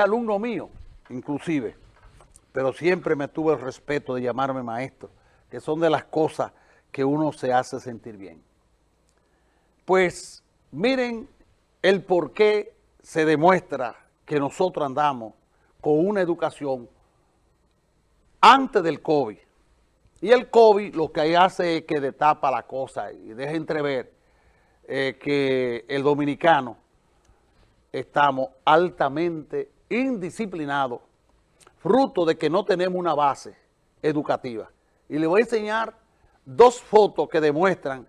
alumno mío, inclusive, pero siempre me tuvo el respeto de llamarme maestro, que son de las cosas que uno se hace sentir bien. Pues miren el por qué se demuestra que nosotros andamos con una educación antes del COVID. Y el COVID lo que hace es que destapa la cosa y deja entrever eh, que el dominicano estamos altamente indisciplinados, fruto de que no tenemos una base educativa. Y le voy a enseñar dos fotos que demuestran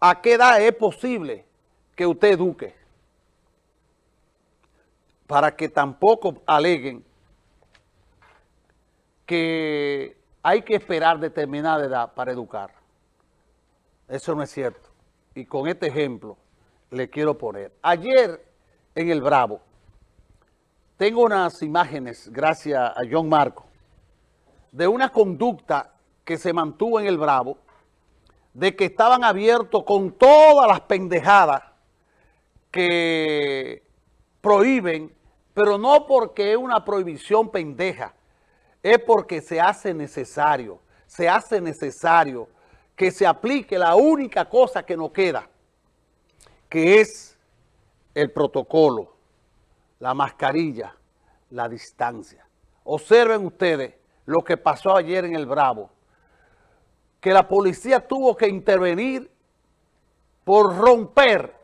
a qué edad es posible que usted eduque, para que tampoco aleguen que hay que esperar determinada edad para educar. Eso no es cierto. Y con este ejemplo le quiero poner. Ayer en el Bravo, tengo unas imágenes, gracias a John Marco, de una conducta que se mantuvo en el Bravo, de que estaban abiertos con todas las pendejadas que prohíben, pero no porque es una prohibición pendeja, es porque se hace necesario, se hace necesario que se aplique la única cosa que nos queda, que es el protocolo, la mascarilla, la distancia. Observen ustedes lo que pasó ayer en el Bravo, que la policía tuvo que intervenir por romper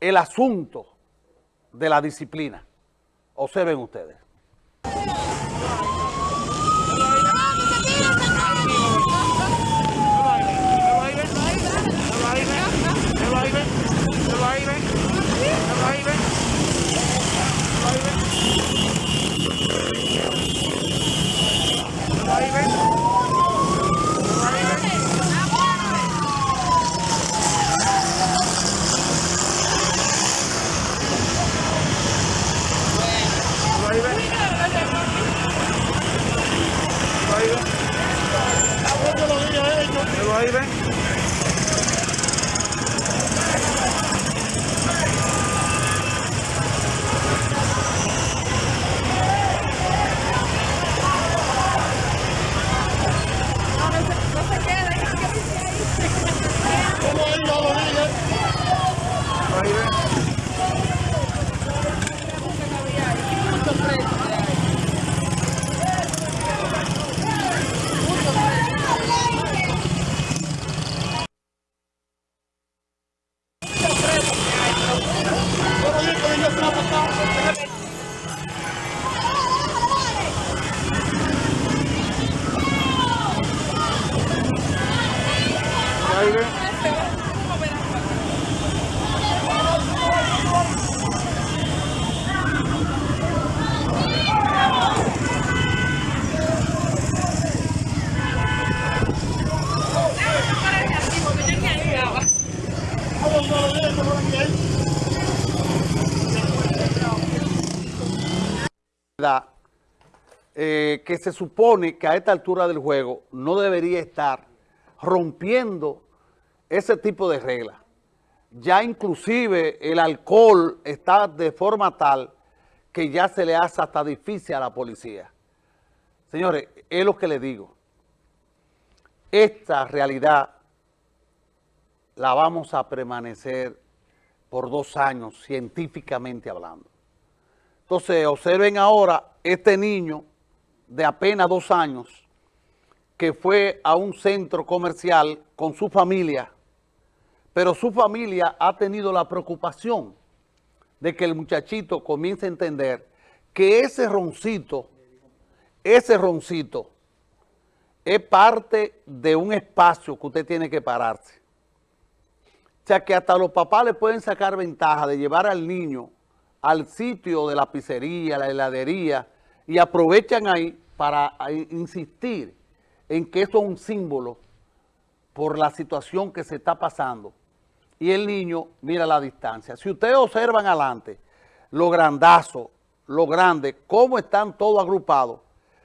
el asunto de la disciplina. Observen ustedes. Eh, que se supone que a esta altura del juego no debería estar rompiendo ese tipo de reglas. Ya inclusive el alcohol está de forma tal que ya se le hace hasta difícil a la policía. Señores, es lo que les digo. Esta realidad la vamos a permanecer por dos años científicamente hablando. Entonces, observen ahora este niño de apenas dos años que fue a un centro comercial con su familia, pero su familia ha tenido la preocupación de que el muchachito comience a entender que ese roncito, ese roncito, es parte de un espacio que usted tiene que pararse. O sea que hasta los papás le pueden sacar ventaja de llevar al niño al sitio de la pizzería, la heladería, y aprovechan ahí para insistir en que esto es un símbolo por la situación que se está pasando. Y el niño mira la distancia. Si ustedes observan adelante, lo grandazo, lo grande, cómo están todos agrupados,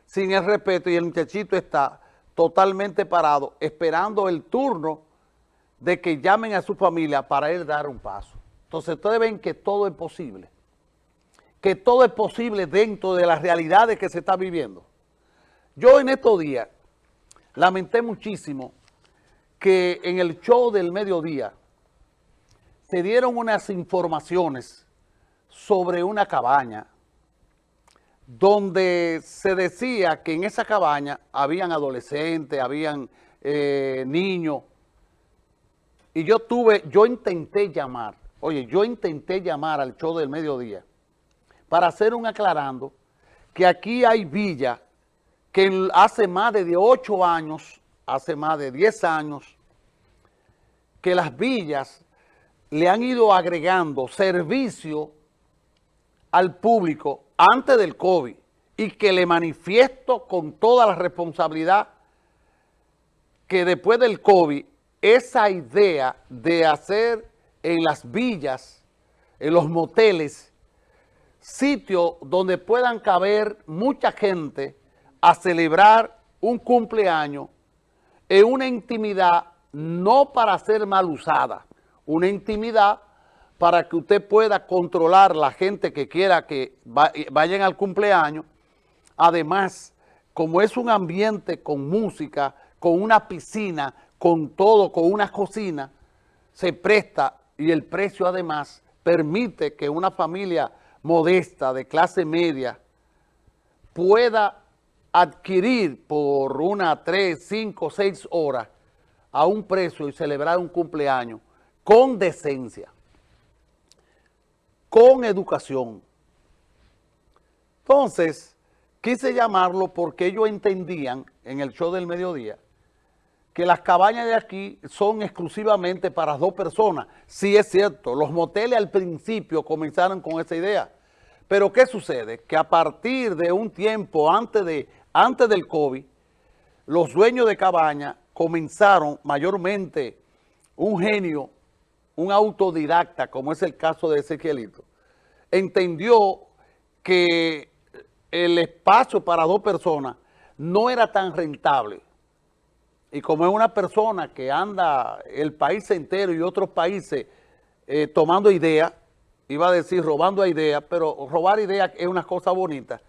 sin el respeto, y el muchachito está totalmente parado, esperando el turno de que llamen a su familia para él dar un paso. Entonces ustedes ven que todo es posible. que todo es posible dentro de las realidades que se está viviendo. Yo en estos días lamenté muchísimo que en el show del mediodía se dieron unas informaciones sobre una cabaña donde se decía que en esa cabaña habían adolescentes, habían eh, niños, y yo tuve, yo intenté llamar, oye, yo intenté llamar al show del mediodía para hacer un aclarando que aquí hay villas que hace más de 8 años, hace más de 10 años, que las villas le han ido agregando servicio al público antes del COVID y que le manifiesto con toda la responsabilidad que después del COVID, esa idea de hacer en las villas, en los moteles, sitios donde puedan caber mucha gente a celebrar un cumpleaños en una intimidad no para ser mal usada, una intimidad para que usted pueda controlar la gente que quiera que vayan al cumpleaños. Además, como es un ambiente con música, con una piscina, con todo, con una cocina, se presta y el precio además permite que una familia modesta de clase media pueda adquirir por una, tres, cinco, seis horas a un precio y celebrar un cumpleaños con decencia con educación. Entonces, quise llamarlo porque ellos entendían en el show del mediodía que las cabañas de aquí son exclusivamente para dos personas. Sí es cierto, los moteles al principio comenzaron con esa idea. Pero ¿qué sucede? Que a partir de un tiempo antes, de, antes del COVID, los dueños de cabaña comenzaron mayormente un genio un autodidacta, como es el caso de Ezequielito, entendió que el espacio para dos personas no era tan rentable. Y como es una persona que anda el país entero y otros países eh, tomando ideas, iba a decir robando ideas, pero robar ideas es una cosa bonita.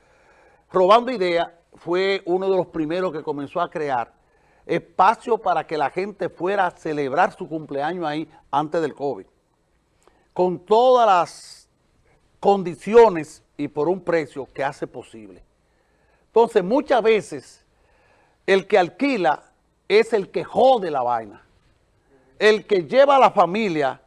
Robando ideas fue uno de los primeros que comenzó a crear espacio para que la gente fuera a celebrar su cumpleaños ahí antes del COVID. Con todas las condiciones y por un precio que hace posible. Entonces, muchas veces, el que alquila es el que jode la vaina. El que lleva a la familia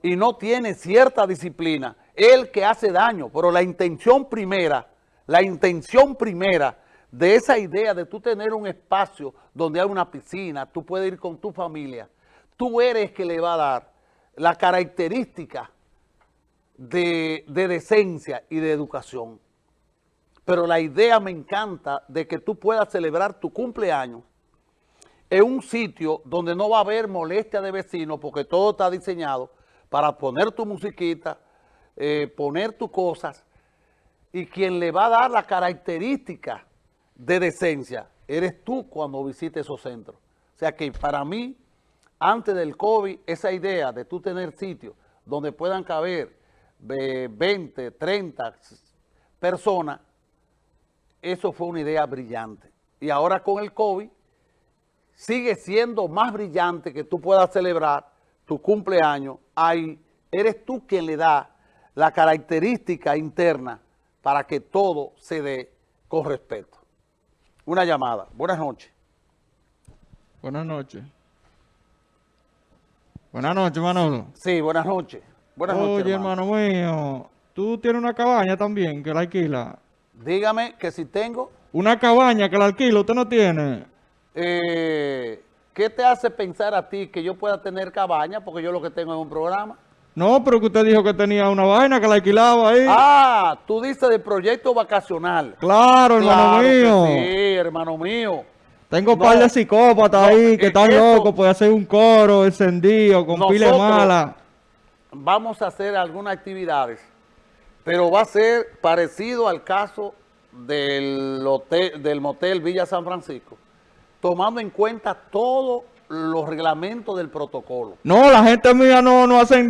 y no tiene cierta disciplina, el que hace daño. Pero la intención primera, la intención primera de esa idea de tú tener un espacio donde hay una piscina, tú puedes ir con tu familia, tú eres que le va a dar la característica de, de decencia y de educación. Pero la idea me encanta de que tú puedas celebrar tu cumpleaños en un sitio donde no va a haber molestia de vecinos porque todo está diseñado para poner tu musiquita, eh, poner tus cosas y quien le va a dar la característica de decencia eres tú cuando visites esos centros. O sea que para mí, antes del COVID, esa idea de tú tener sitios donde puedan caber 20, 30 personas, eso fue una idea brillante. Y ahora con el COVID, sigue siendo más brillante que tú puedas celebrar tu cumpleaños. Ahí eres tú quien le da la característica interna para que todo se dé con respeto una llamada. Buenas noches. Buenas noches. Buenas noches, Manolo. Sí, buenas noches. Buenas noches, Oye, hermano. mío, tú tienes una cabaña también que la alquila. Dígame que si tengo... Una cabaña que la alquila, ¿usted no tiene? Eh, ¿Qué te hace pensar a ti que yo pueda tener cabaña? Porque yo lo que tengo es un programa. No, pero que usted dijo que tenía una vaina que la alquilaba ahí. Ah, tú dices de proyecto vacacional. Claro, hermano mío. Sí, hermano mío. Tengo un par de psicópatas ahí que están locos, puede hacer un coro encendido con pile mala. Vamos a hacer algunas actividades, pero va a ser parecido al caso del, hotel, del motel Villa San Francisco, tomando en cuenta todos los reglamentos del protocolo. No, la gente mía no, no hacen